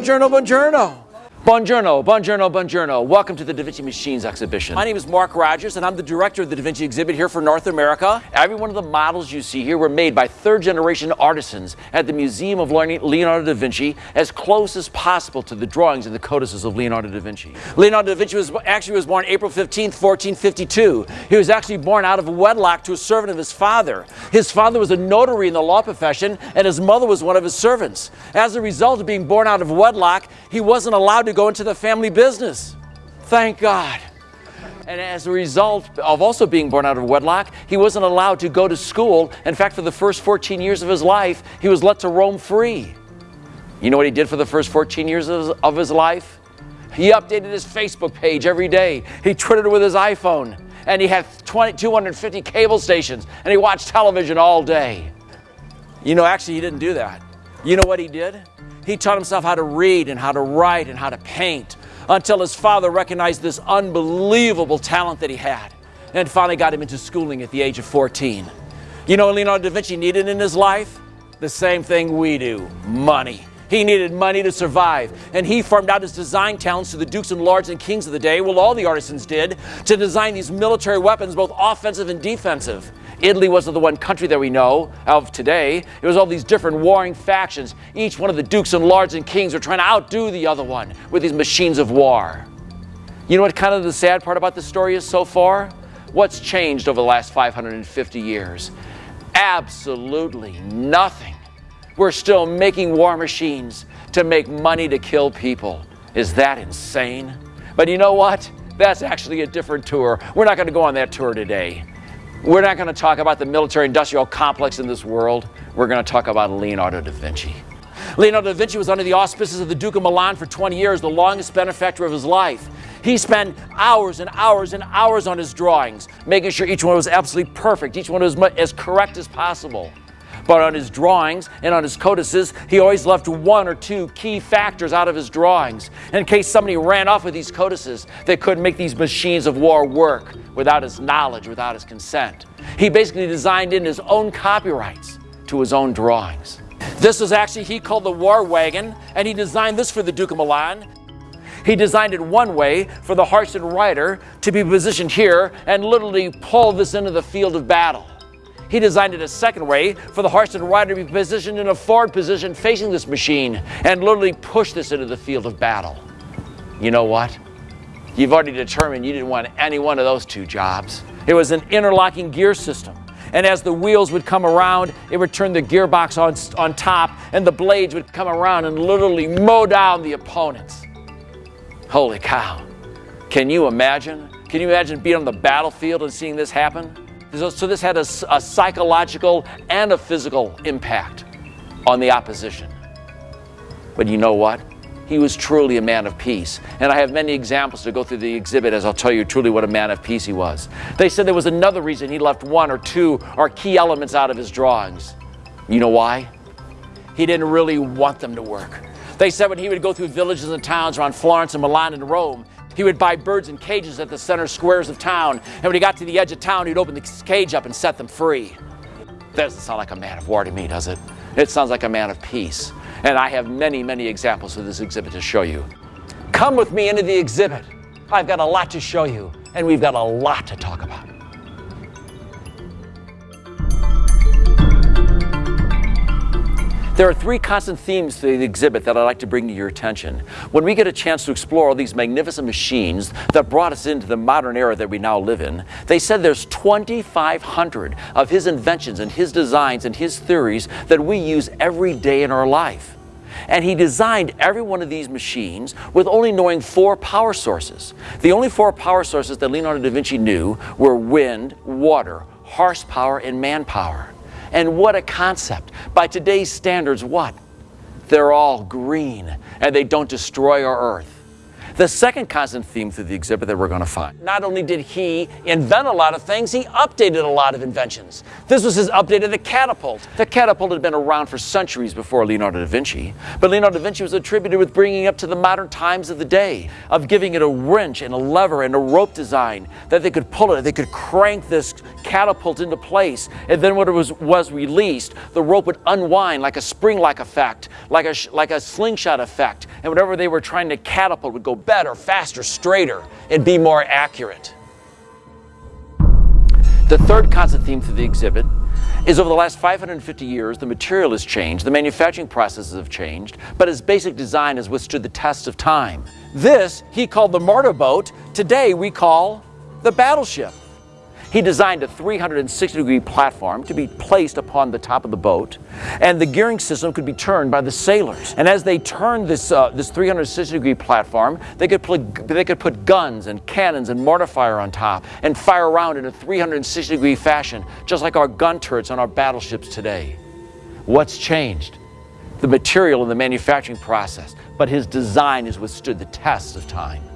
buongiorno, buongiorno. Buongiorno, buongiorno, buongiorno. Welcome to the Da Vinci Machines exhibition. My name is Mark Rogers, and I'm the director of the Da Vinci exhibit here for North America. Every one of the models you see here were made by third generation artisans at the Museum of Learning Leonardo da Vinci as close as possible to the drawings and the codices of Leonardo da Vinci. Leonardo da Vinci was actually was born April 15, 1452. He was actually born out of wedlock to a servant of his father. His father was a notary in the law profession, and his mother was one of his servants. As a result of being born out of wedlock, he wasn't allowed to go into the family business. Thank God. And as a result of also being born out of wedlock, he wasn't allowed to go to school. In fact, for the first 14 years of his life, he was let to roam free. You know what he did for the first 14 years of his life? He updated his Facebook page every day. He twittered with his iPhone. And he had 20, 250 cable stations. And he watched television all day. You know, actually, he didn't do that. You know what he did? He taught himself how to read and how to write and how to paint until his father recognized this unbelievable talent that he had and finally got him into schooling at the age of 14. You know Leonardo da Vinci needed in his life? The same thing we do money. He needed money to survive, and he farmed out his design talents to the dukes and lords and kings of the day, well, all the artisans did, to design these military weapons, both offensive and defensive. Italy wasn't the one country that we know of today. It was all these different warring factions. Each one of the dukes and lords and kings were trying to outdo the other one with these machines of war. You know what kind of the sad part about the story is so far? What's changed over the last 550 years? Absolutely nothing. We're still making war machines to make money to kill people. Is that insane? But you know what? That's actually a different tour. We're not going to go on that tour today. We're not going to talk about the military industrial complex in this world. We're going to talk about Leonardo da Vinci. Leonardo da Vinci was under the auspices of the Duke of Milan for 20 years, the longest benefactor of his life. He spent hours and hours and hours on his drawings, making sure each one was absolutely perfect, each one was as correct as possible. But on his drawings and on his codices, he always left one or two key factors out of his drawings. In case somebody ran off with these codices, they couldn't make these machines of war work without his knowledge, without his consent. He basically designed in his own copyrights to his own drawings. This was actually, he called the war wagon, and he designed this for the Duke of Milan. He designed it one way for the Hartson rider to be positioned here and literally pull this into the field of battle. He designed it a second way for the horse and rider to be positioned in a forward position facing this machine and literally push this into the field of battle. You know what? You've already determined you didn't want any one of those two jobs. It was an interlocking gear system. And as the wheels would come around, it would turn the gearbox on, on top, and the blades would come around and literally mow down the opponents. Holy cow. Can you imagine? Can you imagine being on the battlefield and seeing this happen? So this had a, a psychological and a physical impact on the opposition. But you know what? He was truly a man of peace. And I have many examples to go through the exhibit as I'll tell you truly what a man of peace he was. They said there was another reason he left one or two or key elements out of his drawings. You know why? He didn't really want them to work. They said when he would go through villages and towns around Florence and Milan and Rome, he would buy birds in cages at the center squares of town. And when he got to the edge of town, he'd open the cage up and set them free. That doesn't sound like a man of war to me, does it? It sounds like a man of peace. And I have many, many examples of this exhibit to show you. Come with me into the exhibit. I've got a lot to show you, and we've got a lot to talk about. There are three constant themes to the exhibit that I'd like to bring to your attention. When we get a chance to explore all these magnificent machines that brought us into the modern era that we now live in, they said there's 2,500 of his inventions and his designs and his theories that we use every day in our life. And he designed every one of these machines with only knowing four power sources. The only four power sources that Leonardo da Vinci knew were wind, water, horsepower, and manpower. And what a concept. By today's standards, what? They're all green and they don't destroy our earth. The second constant theme through the exhibit that we're going to find. Not only did he invent a lot of things, he updated a lot of inventions. This was his update of the catapult. The catapult had been around for centuries before Leonardo da Vinci, but Leonardo da Vinci was attributed with bringing it up to the modern times of the day, of giving it a wrench and a lever and a rope design that they could pull it, they could crank this catapult into place, and then when it was, was released, the rope would unwind like a spring-like effect, like a, like a slingshot effect, and whatever they were trying to catapult would go better, faster, straighter, and be more accurate. The third constant theme through the exhibit is over the last 550 years, the material has changed, the manufacturing processes have changed, but its basic design has withstood the test of time. This he called the mortar boat, Today we call the battleship. He designed a 360 degree platform to be placed upon the top of the boat, and the gearing system could be turned by the sailors. And as they turned this, uh, this 360 degree platform, they could, put, they could put guns and cannons and mortar fire on top and fire around in a 360 degree fashion, just like our gun turrets on our battleships today. What's changed? The material and the manufacturing process, but his design has withstood the test of time.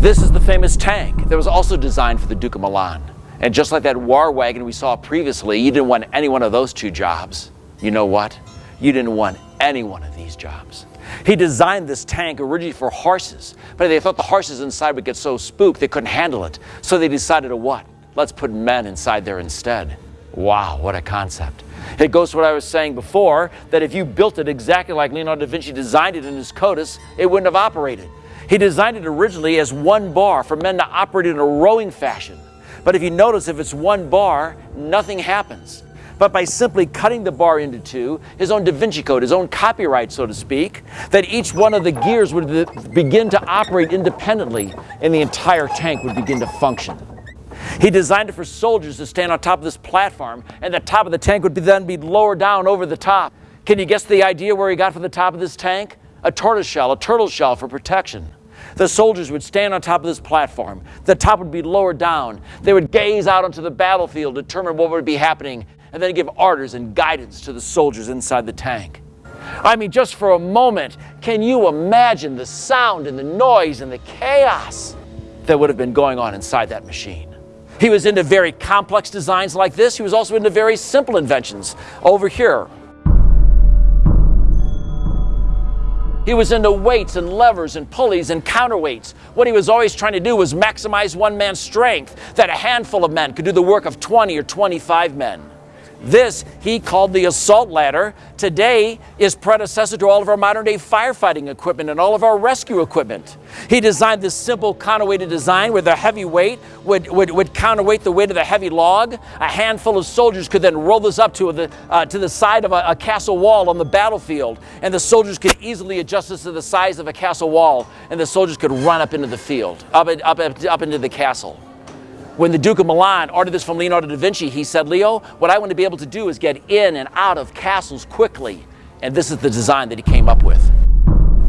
This is the famous tank that was also designed for the Duke of Milan. And just like that war wagon we saw previously, you didn't want any one of those two jobs. You know what? You didn't want any one of these jobs. He designed this tank originally for horses, but they thought the horses inside would get so spooked they couldn't handle it. So they decided to what? Let's put men inside there instead. Wow, what a concept. It goes to what I was saying before, that if you built it exactly like Leonardo da Vinci designed it in his codex, it wouldn't have operated. He designed it originally as one bar for men to operate in a rowing fashion. But if you notice, if it's one bar, nothing happens. But by simply cutting the bar into two, his own Da Vinci Code, his own copyright, so to speak, that each one of the gears would begin to operate independently and the entire tank would begin to function. He designed it for soldiers to stand on top of this platform, and the top of the tank would be then be lowered down over the top. Can you guess the idea where he got for the top of this tank? A tortoise shell, a turtle shell for protection. The soldiers would stand on top of this platform. The top would be lowered down. They would gaze out onto the battlefield, determine what would be happening, and then give orders and guidance to the soldiers inside the tank. I mean, just for a moment, can you imagine the sound and the noise and the chaos that would have been going on inside that machine? He was into very complex designs like this. He was also into very simple inventions. Over here, He was into weights and levers and pulleys and counterweights. What he was always trying to do was maximize one man's strength, that a handful of men could do the work of 20 or 25 men. This he called the assault ladder. Today is predecessor to all of our modern day firefighting equipment and all of our rescue equipment. He designed this simple counterweighted design where the heavy weight would, would, would counterweight the weight of the heavy log. A handful of soldiers could then roll this up to the, uh, to the side of a, a castle wall on the battlefield, and the soldiers could easily adjust this to the size of a castle wall, and the soldiers could run up into the field, up, up, up, up into the castle. When the Duke of Milan ordered this from Leonardo da Vinci, he said, Leo, what I want to be able to do is get in and out of castles quickly. And this is the design that he came up with.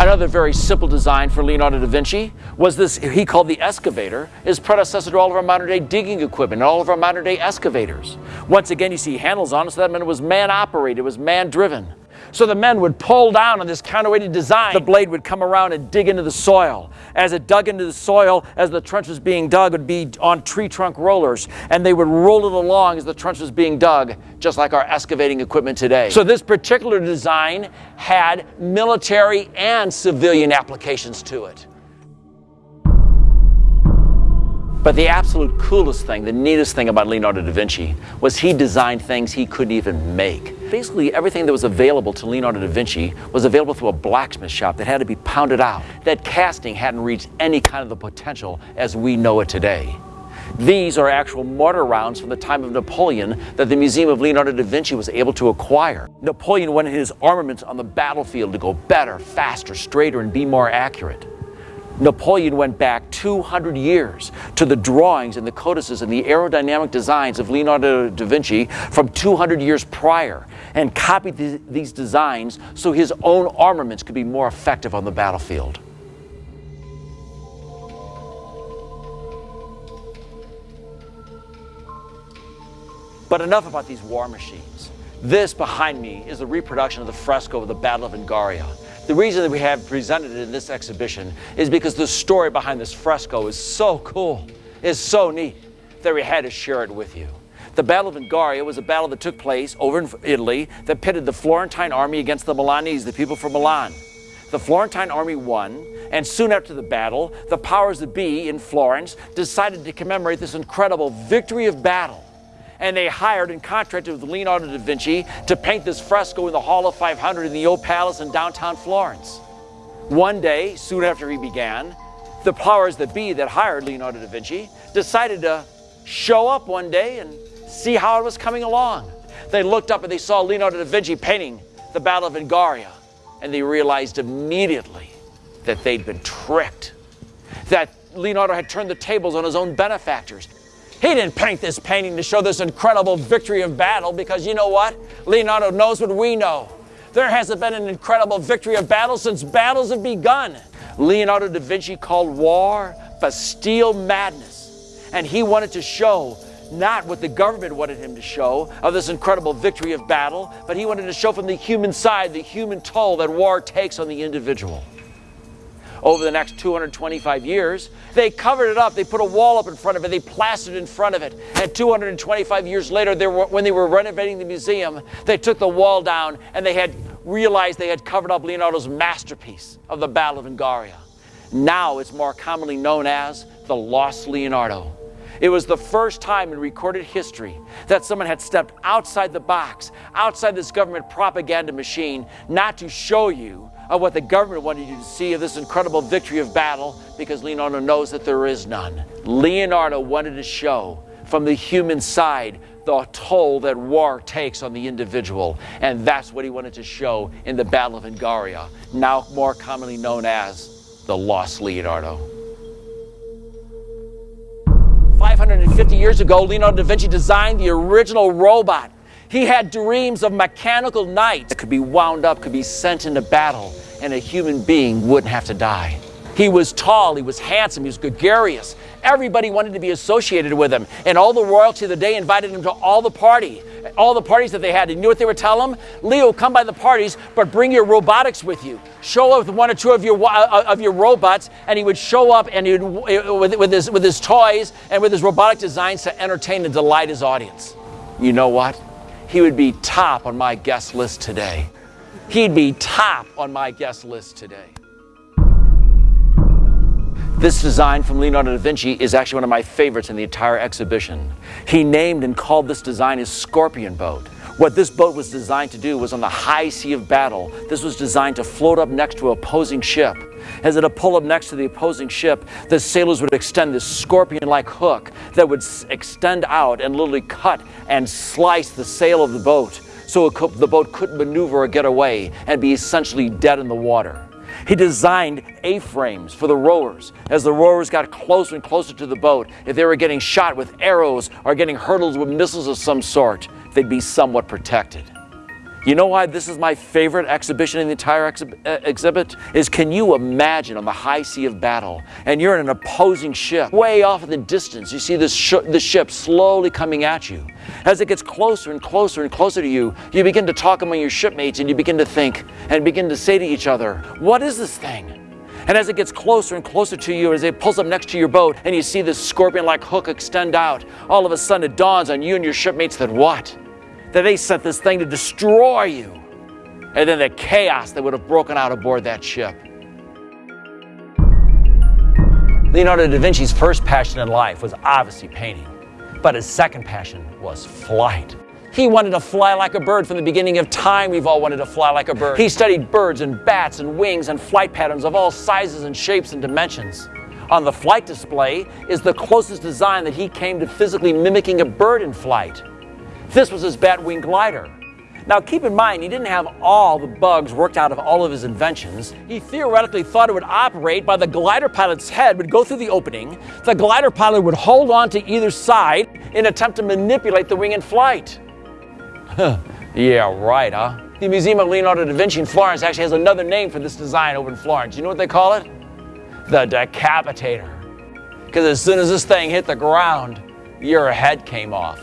Another very simple design for Leonardo da Vinci was this he called the excavator, his predecessor to all of our modern day digging equipment and all of our modern day excavators. Once again, you see handles on it, so that meant it was man operated, it was man driven. So the men would pull down on this counterweighted design. The blade would come around and dig into the soil. As it dug into the soil, as the trench was being dug, it would be on tree trunk rollers, and they would roll it along as the trench was being dug, just like our excavating equipment today. So this particular design had military and civilian applications to it. But the absolute coolest thing, the neatest thing about Leonardo da Vinci was he designed things he couldn't even make. Basically, everything that was available to Leonardo da Vinci was available through a blacksmith shop that had to be pounded out. That casting hadn't reached any kind of the potential as we know it today. These are actual mortar rounds from the time of Napoleon that the Museum of Leonardo da Vinci was able to acquire. Napoleon wanted his armaments on the battlefield to go better, faster, straighter, and be more accurate. Napoleon went back 200 years to the drawings and the codices and the aerodynamic designs of Leonardo da Vinci from 200 years prior and copied th these designs so his own armaments could be more effective on the battlefield. But enough about these war machines. This behind me is a reproduction of the fresco of the Battle of Anghiari. The reason that we have presented it in this exhibition is because the story behind this fresco is so cool, is so neat, that we had to share it with you. The Battle of Anghiari was a battle that took place over in Italy that pitted the Florentine army against the Milanese, the people from Milan. The Florentine army won, and soon after the battle, the powers that be in Florence decided to commemorate this incredible victory of battle. And they hired and contracted with Leonardo da Vinci to paint this fresco in the Hall of 500 in the Old Palace in downtown Florence. One day, soon after he began, the powers that be that hired Leonardo da Vinci decided to show up one day and see how it was coming along. They looked up and they saw Leonardo da Vinci painting the Battle of Anghiari, and they realized immediately that they'd been tricked, that Leonardo had turned the tables on his own benefactors. He didn't paint this painting to show this incredible victory of battle because you know what? Leonardo knows what we know. There hasn't been an incredible victory of battle since battles have begun. Leonardo da Vinci called war bestial madness, and he wanted to show not what the government wanted him to show of this incredible victory of battle, but he wanted to show from the human side the human toll that war takes on the individual. Over the next 225 years, they covered it up. They put a wall up in front of it. They plastered in front of it. And 225 years later, they were, when they were renovating the museum, they took the wall down and they had realized they had covered up Leonardo's masterpiece of the Battle of Anghiari. Now it's more commonly known as the Lost Leonardo. It was the first time in recorded history that someone had stepped outside the box, outside this government propaganda machine, not to show you of what the government wanted you to see of this incredible victory of battle, because Leonardo knows that there is none. Leonardo wanted to show from the human side the toll that war takes on the individual. And that's what he wanted to show in the Battle of Anghiari, now more commonly known as the Lost Leonardo. 550 years ago, Leonardo da Vinci designed the original robot. He had dreams of mechanical knights that could be wound up, could be sent into battle, and a human being wouldn't have to die. He was tall, he was handsome, he was gregarious. Everybody wanted to be associated with him. And all the royalty of the day invited him to all the party, all the parties that they had. And you know what they would tell him? Leo, come by the parties, but bring your robotics with you. Show up with one or two of your uh, of your robots, and he would show up and he would with, with his with his toys and with his robotic designs to entertain and delight his audience. You know what? He would be top on my guest list today. He'd be top on my guest list today. This design from Leonardo da Vinci is actually one of my favorites in the entire exhibition. He named and called this design his Scorpion boat. What this boat was designed to do was on the high sea of battle, this was designed to float up next to an opposing ship. As it would pull up next to the opposing ship, the sailors would extend this scorpion-like hook that would extend out and literally cut and slice the sail of the boat so could, the boat couldn't maneuver or get away and be essentially dead in the water. He designed A-frames for the rowers. As the rowers got closer and closer to the boat, if they were getting shot with arrows or getting hurtled with missiles of some sort, they'd be somewhat protected. You know why this is my favorite exhibition in the entire uh, exhibit? Is can you imagine on the high sea of battle and you're in an opposing ship, way off in the distance, you see this sh the ship slowly coming at you. As it gets closer and closer and closer to you, you begin to talk among your shipmates and you begin to think and begin to say to each other, what is this thing? And as it gets closer and closer to you, as it pulls up next to your boat and you see this scorpion-like hook extend out, all of a sudden it dawns on you and your shipmates that what? That they sent this thing to destroy you. And then the chaos that would have broken out aboard that ship. Leonardo da Vinci's first passion in life was obviously painting. But his second passion was flight. He wanted to fly like a bird from the beginning of time. We've all wanted to fly like a bird. He studied birds and bats and wings and flight patterns of all sizes and shapes and dimensions. On the flight display is the closest design that he came to physically mimicking a bird in flight. This was his Batwing glider. Now keep in mind, he didn't have all the bugs worked out of all of his inventions. He theoretically thought it would operate by the glider pilot's head would go through the opening, the glider pilot would hold on to either side in attempt to manipulate the wing in flight. yeah, right, huh? The Museum of Leonardo da Vinci in Florence actually has another name for this design over in Florence. You know what they call it? The decapitator. Because as soon as this thing hit the ground, your head came off.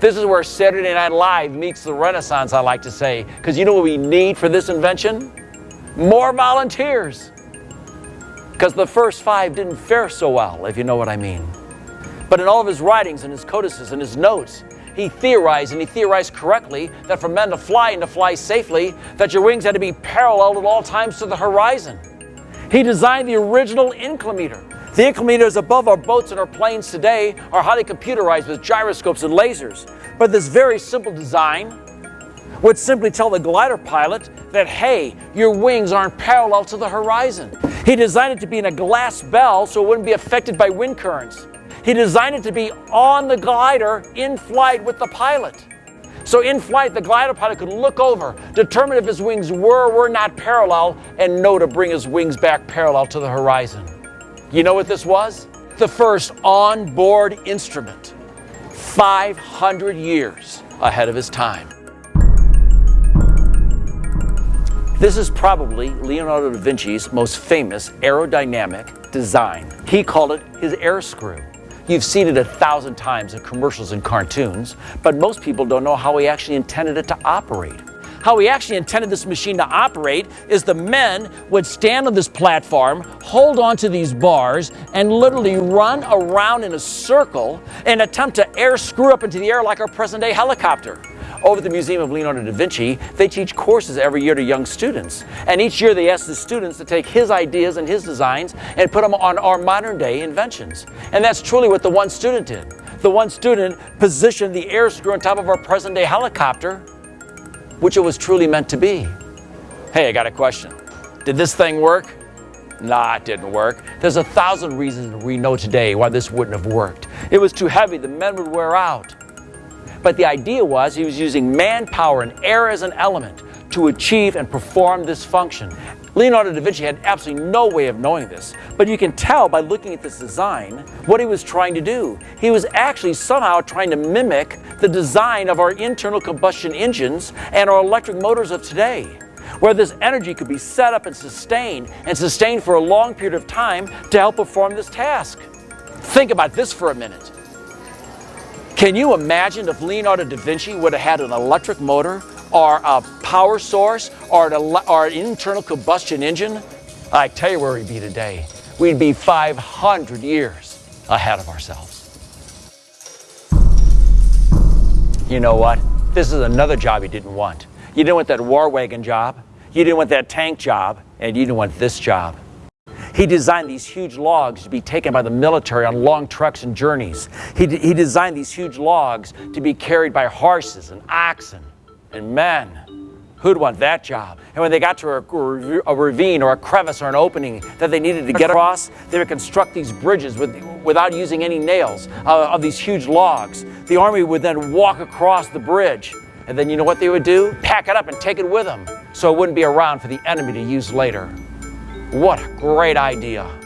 This is where Saturday Night Live meets the Renaissance, I like to say. Because you know what we need for this invention? More volunteers. Because the first five didn't fare so well, if you know what I mean. But in all of his writings and his codices and his notes, he theorized, and he theorized correctly, that for men to fly and to fly safely, that your wings had to be parallel at all times to the horizon. He designed the original inclinometer. The inclinometers above our boats and our planes today are highly computerized with gyroscopes and lasers. But this very simple design would simply tell the glider pilot that, hey, your wings aren't parallel to the horizon. He designed it to be in a glass bell so it wouldn't be affected by wind currents. He designed it to be on the glider in flight with the pilot. So in flight, the glider pilot could look over, determine if his wings were or were not parallel, and know to bring his wings back parallel to the horizon. You know what this was? The first on-board instrument. 500 years ahead of his time. This is probably Leonardo da Vinci's most famous aerodynamic design. He called it his air screw. You've seen it a thousand times in commercials and cartoons, but most people don't know how he actually intended it to operate. How he actually intended this machine to operate is the men would stand on this platform, hold onto these bars, and literally run around in a circle and attempt to air screw up into the air like our present day helicopter. Over at the Museum of Leonardo da Vinci, they teach courses every year to young students. And each year they ask the students to take his ideas and his designs and put them on our modern day inventions. And that's truly what the one student did. The one student positioned the air screw on top of our present day helicopter, which it was truly meant to be. Hey, I got a question. Did this thing work? Nah, it didn't work. There's a thousand reasons we know today why this wouldn't have worked. It was too heavy, the men would wear out. But the idea was he was using manpower and air as an element to achieve and perform this function. Leonardo da Vinci had absolutely no way of knowing this, but you can tell by looking at this design what he was trying to do. He was actually somehow trying to mimic the design of our internal combustion engines and our electric motors of today, where this energy could be set up and sustained, and sustained for a long period of time to help perform this task. Think about this for a minute. Can you imagine if Leonardo da Vinci would have had an electric motor or a power source or or an internal combustion engine? I tell you where we'd be today. We'd be 500 years ahead of ourselves. You know what? This is another job you didn't want. You didn't want that war wagon job, you didn't want that tank job, and you didn't want this job. He designed these huge logs to be taken by the military on long trucks and journeys. He, he designed these huge logs to be carried by horses and oxen and men. Who'd want that job? And when they got to a, a, ravine or a crevice or an opening that they needed to get across, they would construct these bridges with, without using any nails uh, of these huge logs. The army would then walk across the bridge. And then you know what they would do? Pack it up and take it with them so it wouldn't be around for the enemy to use later. What a great idea.